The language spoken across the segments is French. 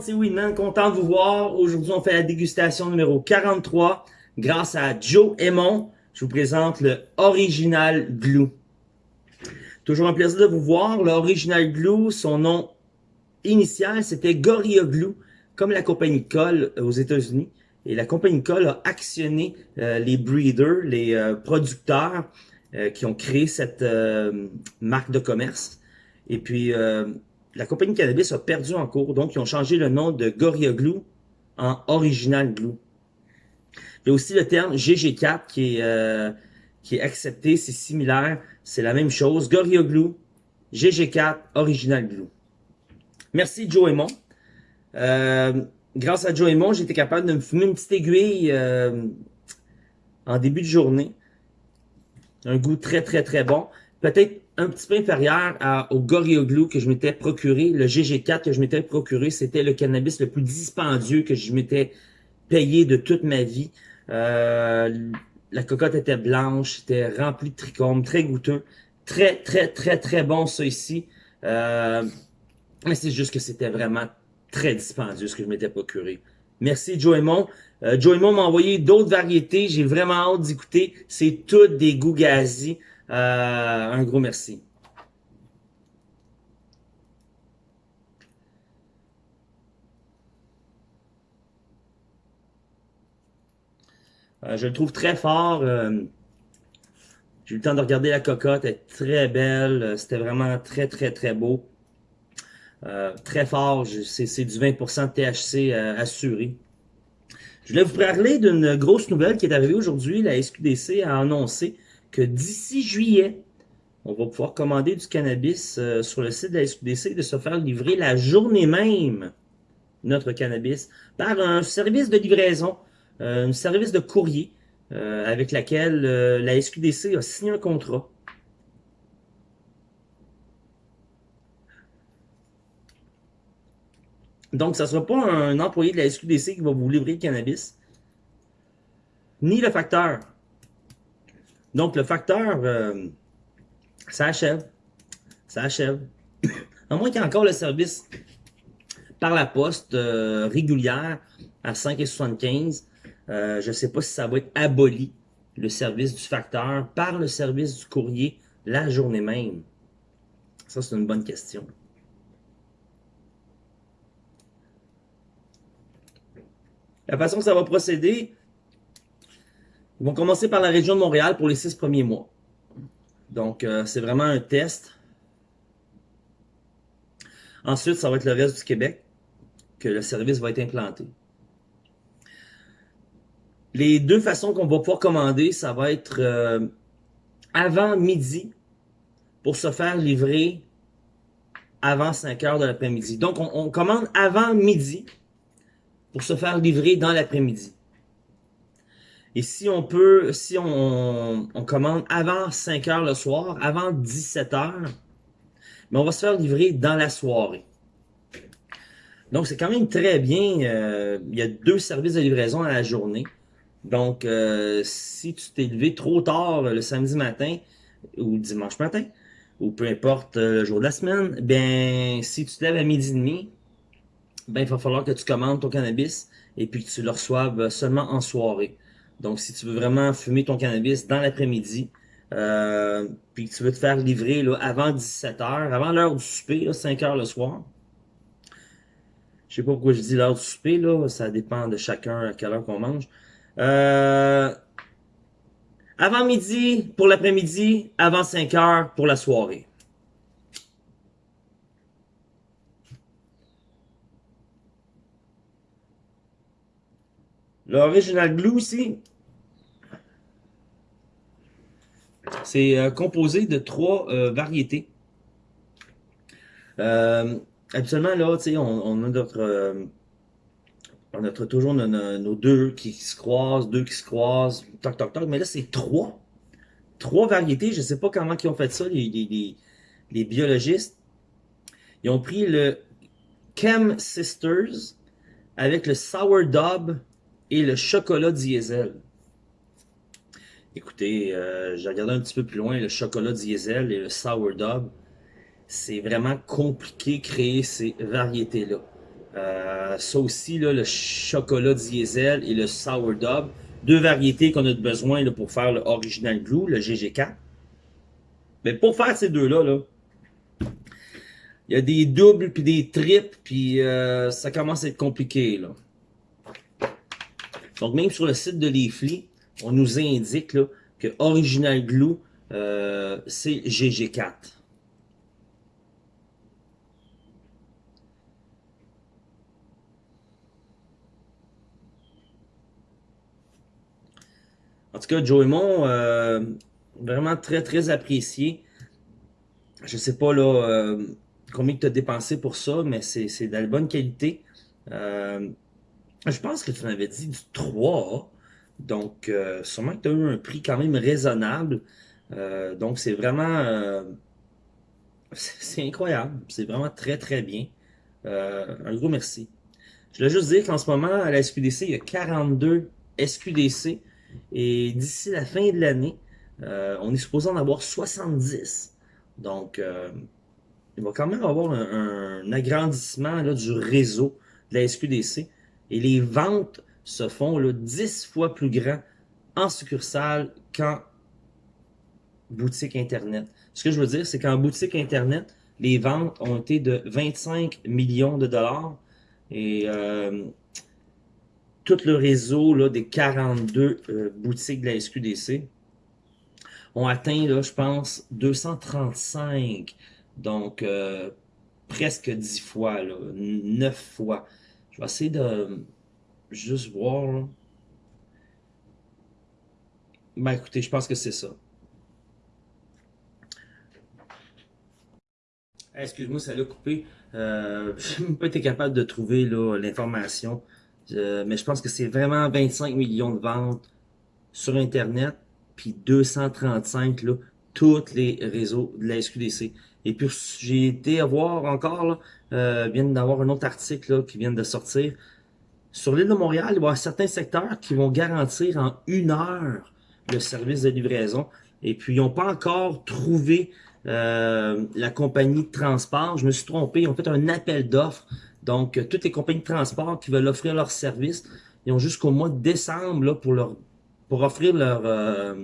C'est Winman, content de vous voir. Aujourd'hui, on fait la dégustation numéro 43. Grâce à Joe Aymon, je vous présente le Original Glue. Toujours un plaisir de vous voir. Le Original Glue, son nom initial, c'était Gorilla Glue, comme la compagnie Coll aux États-Unis. Et la compagnie Coll a actionné euh, les breeders, les euh, producteurs euh, qui ont créé cette marque de commerce. Et puis, la compagnie cannabis a perdu en cours, donc ils ont changé le nom de Gorilla Glue en Original Glue. Il y a aussi le terme GG4 qui est, euh, qui est accepté, c'est similaire, c'est la même chose. Gorilla Glue, GG4, Original Glue. Merci Joe Aymon. Euh, grâce à Joe Aymon, été capable de me fumer une petite aiguille euh, en début de journée. Un goût très très très bon. Peut-être un petit peu inférieur au Gorilla Glue que je m'étais procuré. Le GG4 que je m'étais procuré, c'était le cannabis le plus dispendieux que je m'étais payé de toute ma vie. Euh, la cocotte était blanche, c'était rempli de trichomes, très goûteux. Très, très, très, très bon ça ici. Euh, mais c'est juste que c'était vraiment très dispendieux ce que je m'étais procuré. Merci Joe Aymon. Euh, Joe Aymon m'a envoyé d'autres variétés. J'ai vraiment hâte d'écouter. C'est toutes des goûts euh, un gros merci. Euh, je le trouve très fort. Euh, j'ai eu le temps de regarder la cocotte, elle est très belle. C'était vraiment très, très, très beau. très fort, c'est du 20% de THC assuré. Je voulais vous parler d'une grosse nouvelle qui est arrivée aujourd'hui. La SQDC a annoncé que d'ici juillet, on va pouvoir commander du cannabis euh, sur le site de la SQDC de se faire livrer la journée même notre cannabis par un service de livraison, euh, un service de courrier euh, avec laquelle la SQDC a signé un contrat. Donc, ça ne sera pas un employé de la SQDC qui va vous livrer le cannabis, ni le facteur. Donc, le facteur, euh, ça achève. Ça achève. à moins qu'il y ait encore le service par la poste euh, régulière à 5,75. Euh, je ne sais pas si ça va être aboli, le service du facteur, par le service du courrier la journée même. Ça, c'est une bonne question. La façon que ça va procéder, ils vont commencer par la région de Montréal pour les six premiers mois. Donc, euh, c'est vraiment un test. Ensuite, ça va être le reste du Québec que le service va être implanté. Les deux façons qu'on va pouvoir commander, ça va être euh, avant midi pour se faire livrer avant 5 heures de l'après-midi. Donc, on commande avant midi pour se faire livrer dans l'après-midi. Et si on peut, si on, commande avant 5 heures le soir, avant 17 heures, mais on va se faire livrer dans la soirée. Donc, c'est quand même très bien. Euh, il y a deux services de livraison à la journée. Donc, euh, si tu t'es levé trop tard le samedi matin ou dimanche matin, ou peu importe euh, le jour de la semaine, ben si tu te lèves à midi et demi, ben il va falloir que tu commandes ton cannabis et puis que tu le reçoives seulement en soirée. Donc, si tu veux vraiment fumer ton cannabis dans l'après-midi, euh, puis que tu veux te faire livrer là, avant 17h, avant l'heure du souper, là, 5h le soir. Je sais pas pourquoi je dis l'heure du souper, là, ça dépend de chacun à quelle heure qu'on mange. Euh, avant midi pour l'après-midi, avant 5h pour la soirée. L'original glue ici, c'est euh, composé de trois euh, variétés. Euh, habituellement, là, tu sais, on, a notre... on a toujours nos, deux qui se croisent, deux qui se croisent, toc, toc, toc. Mais là, c'est trois. Trois variétés. Je sais pas comment ils ont fait ça, les, les biologistes. Ils ont pris le Chem Sisters avec le Sourdough et le chocolat diesel. Écoutez, euh, j'ai regardé un petit peu plus loin le chocolat diesel et le sourdough. C'est vraiment compliqué créer ces variétés-là. Euh, ça aussi, le chocolat diesel et le sourdough. Deux variétés qu'on a besoin là, pour faire le original glue, le GG4. Mais pour faire ces deux-là, là, il y a des doubles puis des triples, puis euh, ça commence à être compliqué. Là. Donc même sur le site de Leafly, on nous indique là, que Original Glue, euh, c'est GG4. En tout cas, Joe Mon, euh, vraiment très, très apprécié. Je sais pas là euh, combien tu as dépensé pour ça, mais c'est de la bonne qualité. Euh, je pense que tu m'avais dit du 3. Donc, euh, sûrement que tu as eu un prix quand même raisonnable. donc, c'est vraiment... c'est incroyable. C'est vraiment très, très bien. un gros merci. Je voulais juste dire qu'en ce moment, à la SQDC, il y a 42 SQDC. Et d'ici la fin de l'année, euh, on est supposé en avoir 70. Donc, euh, il va quand même avoir un, agrandissement du réseau de la SQDC. Et les ventes se font là, 10 fois plus grand en succursale qu'en boutique Internet. Ce que je veux dire, c'est qu'en boutique Internet, les ventes ont été de 25 millions de dollars. Et euh, tout le réseau là, des 42 euh, boutiques de la SQDC ont atteint, là, je pense, 235. Donc, euh, presque 10 fois, là, 9 fois. Je vais essayer de juste voir. Ben écoutez, je pense que c'est ça. Excuse-moi, ça l'a coupé. Euh, je n'ai pas été capable de trouver l'information. Euh, mais je pense que c'est vraiment 25 millions de ventes sur Internet, puis 235, là, tous les réseaux de la SQDC. Et puis, j'ai été voir encore, là, euh, vient d'avoir un autre article là, qui vient de sortir. Sur l'île de Montréal, il y avoir certains secteurs qui vont garantir en une heure le service de livraison. Et puis, ils n'ont pas encore trouvé euh, la compagnie de transport. Je me suis trompé, ils ont fait un appel d'offres donc, euh, toutes les compagnies de transport qui veulent offrir leur service, ils ont jusqu'au mois de décembre là, pour, leur, pour offrir leur, euh,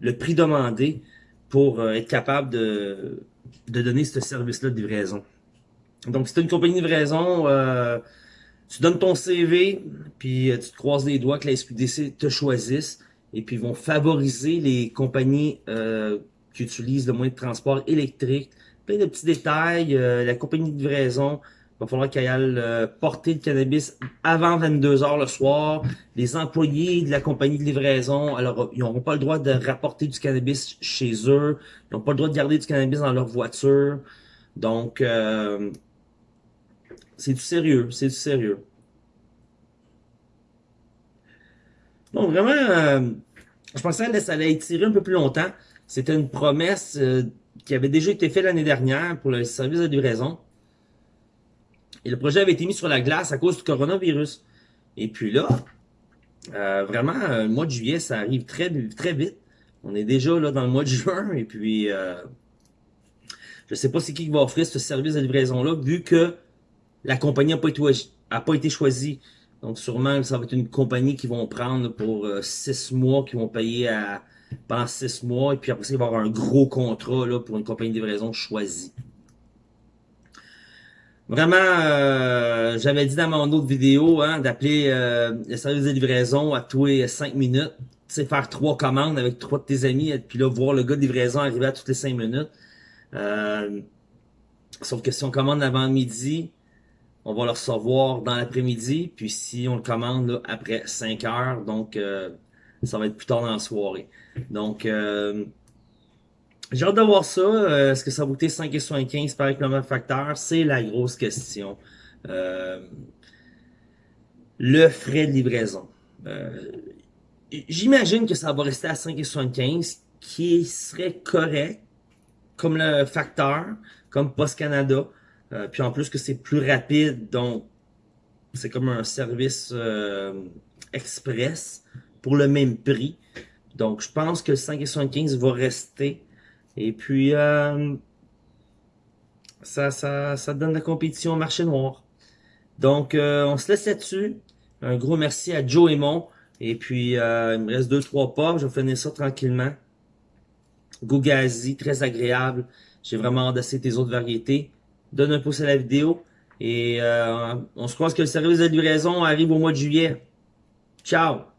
le prix demandé pour euh, être capable de, de donner ce service-là de livraison. Donc, si tu une compagnie de livraison, tu donnes ton CV, puis tu te croises les doigts que la SQDC te choisisse, et puis ils vont favoriser les compagnies qui utilisent le moyen de transport électrique, plein de petits détails, la compagnie de livraison, il va falloir qu'elle aille euh, porter le cannabis avant 22h le soir. Les employés de la compagnie de livraison, alors ils n'auront pas le droit de rapporter du cannabis chez eux. Ils n'ont pas le droit de garder du cannabis dans leur voiture. Donc, euh, c'est du sérieux, c'est du sérieux. Donc, vraiment, euh, je pensais que ça allait étirer un peu plus longtemps. C'était une promesse qui avait déjà été faite l'année dernière pour le service de livraison. Et le projet avait été mis sur la glace à cause du coronavirus. Et puis là, euh, vraiment, euh, le mois de juillet, ça arrive très, très vite. On est déjà là dans le mois de juin. Et puis, euh, je sais pas c'est qui va offrir ce service de livraison-là, vu que la compagnie n'a pas, été, pas été choisie. Donc, sûrement, ça va être une compagnie qui vont prendre pour six mois, qui vont payer à, pendant six mois. Et puis après ça, il va y avoir un gros contrat là, pour une compagnie de livraison choisie. Vraiment, euh, j'avais dit dans mon autre vidéo hein, d'appeler euh, le service de livraison à tous les 5 minutes. Tu sais, faire trois commandes avec trois de tes amis, et puis là, voir le gars de livraison arriver à toutes les 5 minutes. Euh, sauf que si on commande avant midi, on va le recevoir dans l'après-midi. Puis si on le commande là, après 5 heures, donc ça va être plus tard dans la soirée. Donc, j'ai hâte de voir ça. Euh, est-ce que ça va coûter 5,75 par même facteur? C'est la grosse question. Euh, le frais de livraison. Euh, j'imagine que ça va rester à 5,75 qui serait correct comme le facteur, comme Post Canada. puis en plus que c'est plus rapide, donc c'est comme un service express pour le même prix. Donc je pense que le 5,75 va rester et puis, euh, ça, ça, ça donne la compétition au marché noir. Donc, euh, on se laisse là-dessus. Un gros merci à Joe Aymon. Et puis, euh, il me reste deux, trois pas. Je vais finir ça tranquillement. Gougazi, très agréable. J'ai vraiment hâte d'essayer tes autres variétés. Donne un pouce à la vidéo. Et euh, on se croise que le service de livraison arrive au mois de juillet. Ciao!